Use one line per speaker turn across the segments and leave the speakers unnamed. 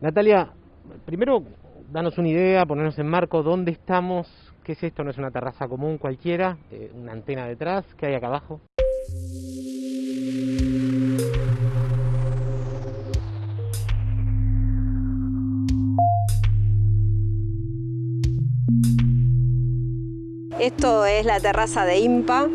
Natalia, primero danos una idea, ponernos en marco, ¿dónde estamos? ¿Qué es esto? No es una terraza común cualquiera, eh, una antena detrás, ¿qué hay acá abajo?
Esto es la terraza de IMPA,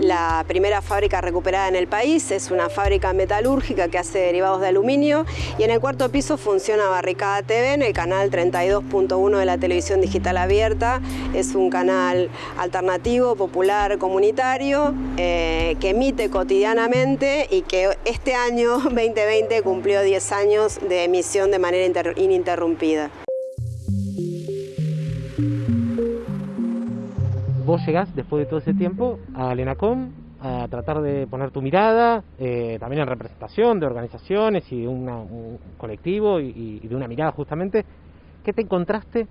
la primera fábrica recuperada en el país. Es una fábrica metalúrgica que hace derivados de aluminio y en el cuarto piso funciona Barricada TV en el canal 32.1 de la televisión digital abierta. Es un canal alternativo, popular, comunitario eh, que emite cotidianamente y que este año 2020 cumplió 10 años de emisión de manera ininterrumpida.
Vos llegás después de todo ese tiempo a Lenacom a tratar de poner tu mirada, eh, también en representación de organizaciones y de un colectivo y, de una mirada justamente. ¿Qué te encontraste?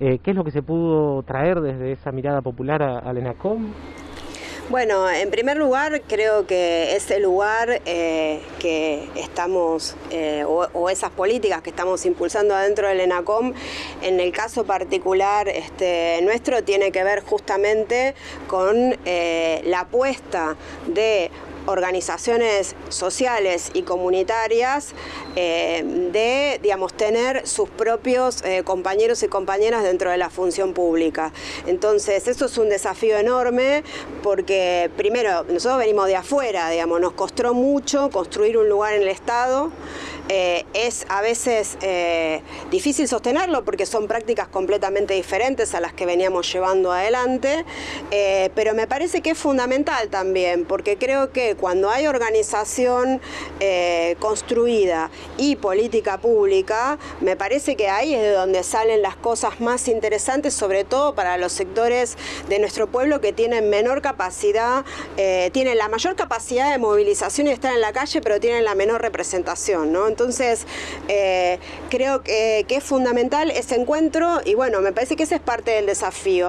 Eh, ¿Qué es lo que se pudo traer desde esa mirada popular a, Lenacom?
Bueno, en primer lugar creo que ese lugar eh, que estamos, eh, o, esas políticas que estamos impulsando adentro del ENACOM, en el caso particular este, nuestro, tiene que ver justamente con eh, la apuesta de organizaciones sociales y comunitarias eh, de digamos, tener sus propios eh, compañeros y compañeras dentro de la función pública. Entonces, eso es un desafío enorme porque, primero, nosotros venimos de afuera, digamos, nos costó mucho construir un lugar en el Estado, eh, es a veces eh, difícil sostenerlo porque son prácticas completamente diferentes a las que veníamos llevando adelante, eh, pero me parece que es fundamental también porque creo que cuando hay organización construida y política pública, me parece que ahí es de donde salen las cosas más interesantes, sobre todo para los sectores de nuestro pueblo que tienen menor capacidad, tienen la mayor capacidad de movilización y estar en la calle, pero tienen la menor representación. ¿no? Entonces, eh, creo que, es fundamental ese encuentro y bueno, me parece que ese es parte del desafío.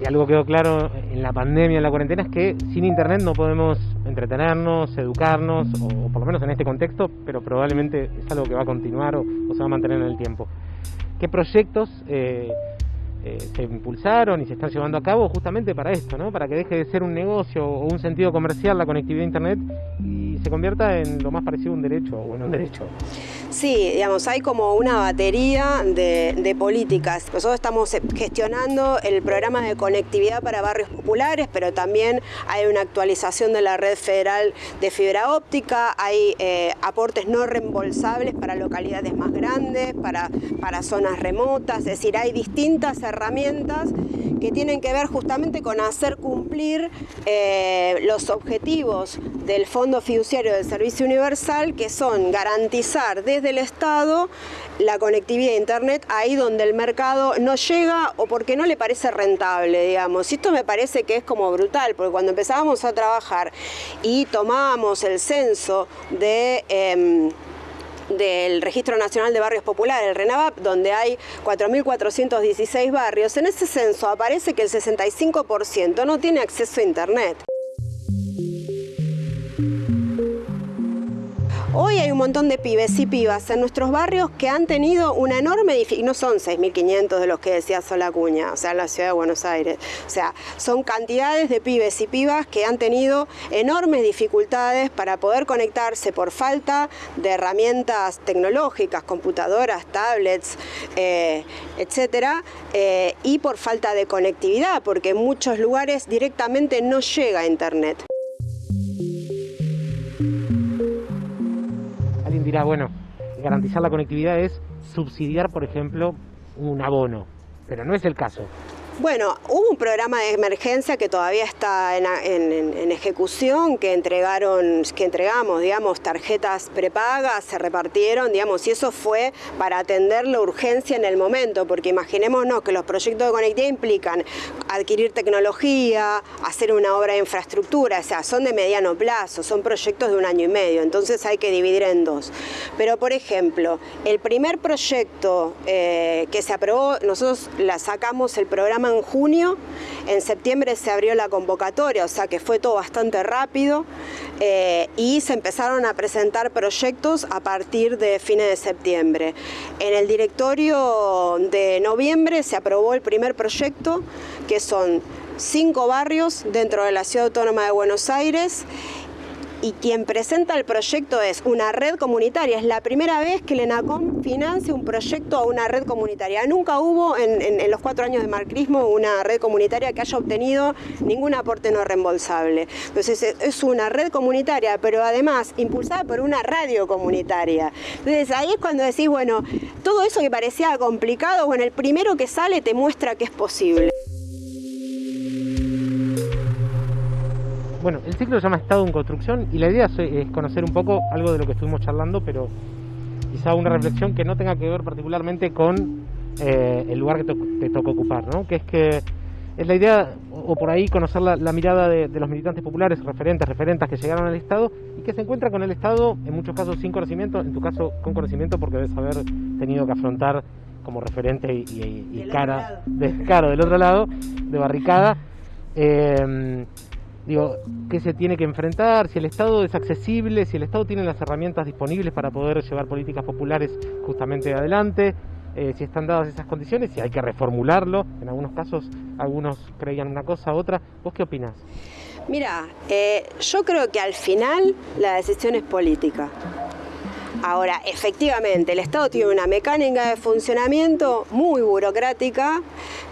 Y algo quedó claro en la pandemia, en la cuarentena, es que sin internet no podemos entretenernos, educarnos, o, por lo menos en este contexto, pero probablemente es algo que va a continuar o, se va a mantener en el tiempo. ¿Qué proyectos eh, eh, se impulsaron y se están llevando a cabo justamente para esto, ¿no? para que deje de ser un negocio o un sentido comercial la conectividad a Internet y se convierta en lo más parecido a un derecho o en un derecho.
Sí, digamos, hay como una batería de, políticas. Nosotros estamos gestionando el programa de conectividad para barrios populares, pero también hay una actualización de la red federal de fibra óptica, hay eh, aportes no reembolsables para localidades más grandes, para, para zonas remotas, es decir, hay distintas herramientas que tienen que ver justamente con hacer cumplir eh, los objetivos del Fondo Fiduciario del Servicio Universal, que son garantizar desde el Estado la conectividad a Internet ahí donde el mercado no llega o porque no le parece rentable, digamos. Y esto me parece que es como brutal, porque cuando empezábamos a trabajar y tomábamos el censo de... Em, del Registro Nacional de Barrios Populares, el RENAVAP, donde hay 4.416 barrios, en ese censo aparece que el 65% no tiene acceso a Internet. Hoy hay un montón de pibes y pibas en nuestros barrios que han tenido una enorme y no son 6.500 de los que decía Solacuña, o sea, en la ciudad de Buenos Aires. O sea, son cantidades de pibes y pibas que han tenido enormes dificultades para poder conectarse por falta de herramientas tecnológicas, computadoras, tablets, eh, etcétera, eh, y por falta de conectividad, porque en muchos lugares directamente no llega a Internet.
Dirá, bueno, garantizar la conectividad es subsidiar, por ejemplo, un abono, pero no es el caso.
Bueno, hubo un programa de emergencia que todavía está en, ejecución, que entregaron, que entregamos, digamos, tarjetas prepagas, se repartieron, digamos, y eso fue para atender la urgencia en el momento, porque imaginémonos que los proyectos de conectividad implican adquirir tecnología, hacer una obra de infraestructura, o sea, son de mediano plazo, son proyectos de un año y medio, entonces hay que dividir en dos. Pero, por ejemplo, el primer proyecto eh, que se aprobó, nosotros la sacamos el programa en junio, en septiembre se abrió la convocatoria, o sea que fue todo bastante rápido eh, y se empezaron a presentar proyectos a partir de fines de septiembre. En el directorio de noviembre se aprobó el primer proyecto, que son cinco barrios dentro de la Ciudad Autónoma de Buenos Aires y quien presenta el proyecto es una red comunitaria. Es la primera vez que el ENACOM financia un proyecto a una red comunitaria. Nunca hubo en, los cuatro años de marcrismo una red comunitaria que haya obtenido ningún aporte no reembolsable. Entonces es una red comunitaria, pero además impulsada por una radio comunitaria. Entonces ahí es cuando decís, bueno, todo eso que parecía complicado, bueno, el primero que sale te muestra que es posible.
Bueno, el ciclo se llama Estado en Construcción y la idea es conocer un poco algo de lo que estuvimos charlando, pero quizá una reflexión que no tenga que ver particularmente con eh, el lugar que te, toca ocupar, ¿no? Que es que es la idea, o, por ahí conocer la, mirada de, los militantes populares, referentes, referentas que llegaron al Estado y que se encuentran con el Estado, en muchos casos sin conocimiento, en tu caso con conocimiento porque debes haber tenido que afrontar como referente y, cara, de, claro, del otro lado, de barricada. Eh, digo, qué se tiene que enfrentar, si el Estado es accesible, si el Estado tiene las herramientas disponibles para poder llevar políticas populares justamente adelante, eh, si están dadas esas condiciones, si hay que reformularlo. En algunos casos, algunos creían una cosa, otra. ¿Vos qué opinás?
Mira, eh, yo creo que al final la decisión es política. Ahora, efectivamente, el Estado tiene una mecánica de funcionamiento muy burocrática,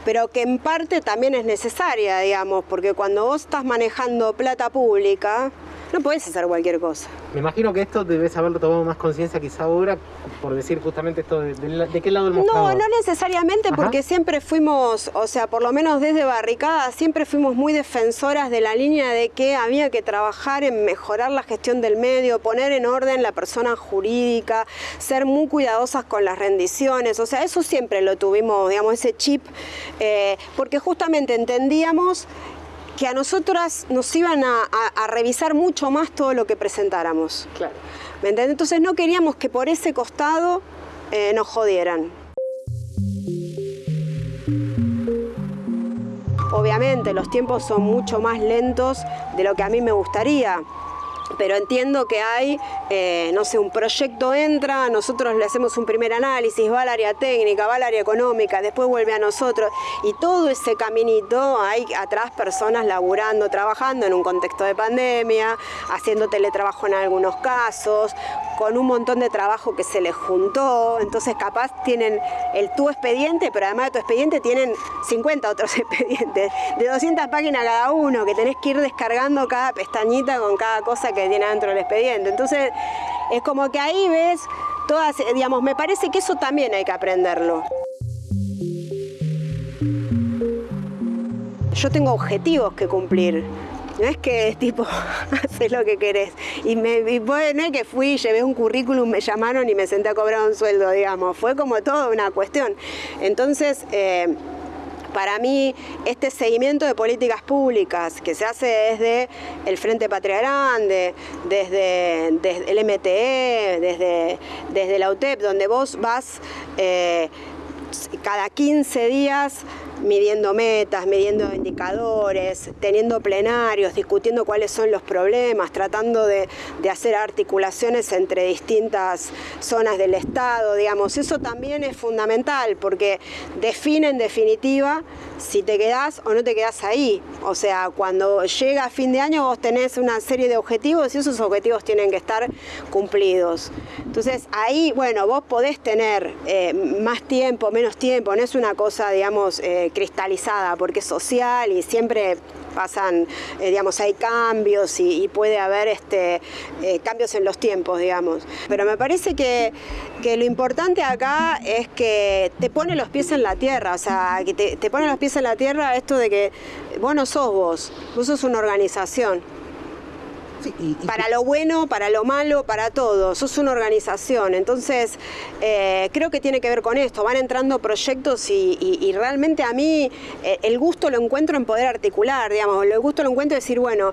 pero que en parte también es necesaria, digamos, porque cuando vos estás manejando plata pública, no puedes hacer cualquier cosa.
Me imagino que esto debes haberlo tomado más conciencia quizá ahora, por decir justamente esto, de, qué lado el mostrador?
No, no necesariamente, porque siempre fuimos, o sea, por lo menos desde Barricada, siempre fuimos muy defensoras de la línea de que había que trabajar en mejorar la gestión del medio, poner en orden la persona jurídica, ser muy cuidadosas con las rendiciones, o sea, eso siempre lo tuvimos, digamos, ese chip, eh, porque justamente entendíamos que a nosotras nos iban a, revisar mucho más todo lo que presentáramos. Claro. ¿Me entiendes? Entonces no queríamos que por ese costado eh, nos jodieran. Obviamente los tiempos son mucho más lentos de lo que a mí me gustaría pero entiendo que hay, eh, no sé, un proyecto entra, nosotros le hacemos un primer análisis, va al área técnica, va al área económica, después vuelve a nosotros, y todo ese caminito hay atrás personas laburando, trabajando en un contexto de pandemia, haciendo teletrabajo en algunos casos, con un montón de trabajo que se les juntó, entonces capaz tienen el tu expediente, pero además de tu expediente tienen 50 otros expedientes, de 200 páginas cada uno, que tenés que ir descargando cada pestañita con cada cosa que tiene dentro del expediente. Entonces, es como que ahí ves todas, digamos, me parece que eso también hay que aprenderlo. Yo tengo objetivos que cumplir. No es que tipo, haces lo que querés. Y, me, no es que fui, llevé un currículum, me llamaron y me senté a cobrar un sueldo, digamos. Fue como toda una cuestión. Entonces, eh, para mí, este seguimiento de políticas públicas que se hace desde el Frente Patria Grande, desde, el MTE, desde, desde la UTEP, donde vos vas eh, cada 15 días midiendo metas, midiendo indicadores, teniendo plenarios, discutiendo cuáles son los problemas, tratando de, hacer articulaciones entre distintas zonas del Estado, digamos, eso también es fundamental porque define en definitiva si te quedás o no te quedás ahí. O sea, cuando llega fin de año vos tenés una serie de objetivos y esos objetivos tienen que estar cumplidos. Entonces ahí, bueno, vos podés tener eh, más tiempo, menos tiempo, no es una cosa, digamos, eh, cristalizada porque es social y siempre pasan, eh, digamos, hay cambios y, puede haber este, cambios en los tiempos, digamos. Pero me parece que, que, lo importante acá es que te pone los pies en la tierra, o sea, que te, te pone los pies en la tierra esto de que vos no sos vos, vos sos una organización. Para lo bueno, para lo malo, para todo. Sos una organización. Entonces, eh, creo que tiene que ver con esto. Van entrando proyectos y, realmente a mí eh, el gusto lo encuentro en poder articular, digamos. El gusto lo encuentro en decir, bueno,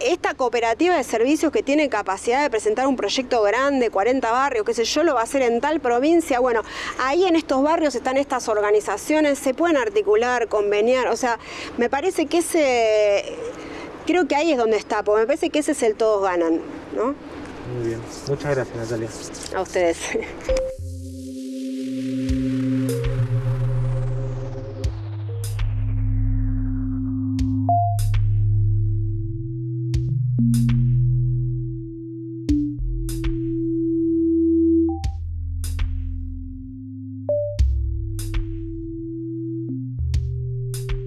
esta cooperativa de servicios que tiene capacidad de presentar un proyecto grande, 40 barrios, qué sé yo, lo va a hacer en tal provincia. Bueno, ahí en estos barrios están estas organizaciones, se pueden articular, conveniar. O sea, me parece que ese creo que ahí es donde está, porque me parece que ese es el todos ganan, ¿no?
Muy bien, muchas gracias Natalia.
A ustedes.